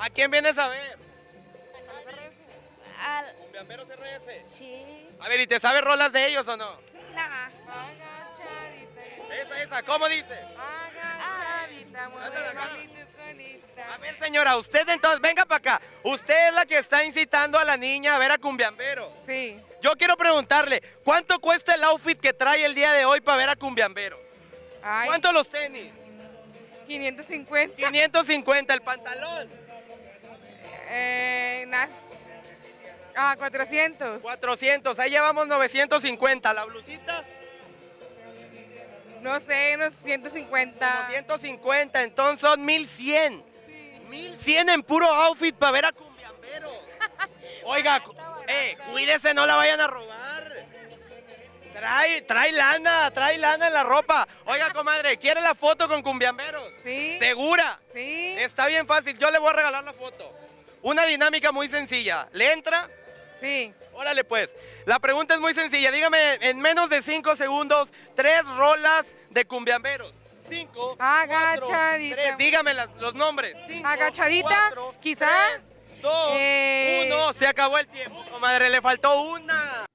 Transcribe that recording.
¿A quién vienes a ver? Al- Cumbiamberos RS. sí. A ver, ¿y te sabes rolas de ellos o no? Nah. Esa, esa, ¿cómo dice? A ver, señora, usted entonces, venga para acá. Usted es la que está incitando a la niña a ver a Cumbiamberos. Sí. Yo quiero preguntarle, ¿cuánto cuesta el outfit que trae el día de hoy para ver a Cumbiamberos? Ay, ¿Cuánto los tenis? 550. 550 el pantalón. Ah, 400. 400, ahí llevamos 950. La blusita, No sé, unos 150. 150, entonces son 1100. 1100 en puro outfit para ver a Cumbiamberos. Oiga, eh, cuídese, no la vayan a robar. Trae, trae lana, trae lana en la ropa. Oiga, comadre, ¿quiere la foto con Cumbiamberos? Sí. ¿Segura? Sí. Está bien fácil, yo le voy a regalar la foto. Una dinámica muy sencilla. ¿Le entra? Sí. Órale pues. La pregunta es muy sencilla. Dígame en menos de 5 segundos tres rolas de cumbiamberos. 5, Agachadita. 3. Dígame las- los nombres. Cinco, Agachadita, cuatro, quizá, tres, dos, eh, uno. Se acabó el tiempo, comadre. Le faltó una.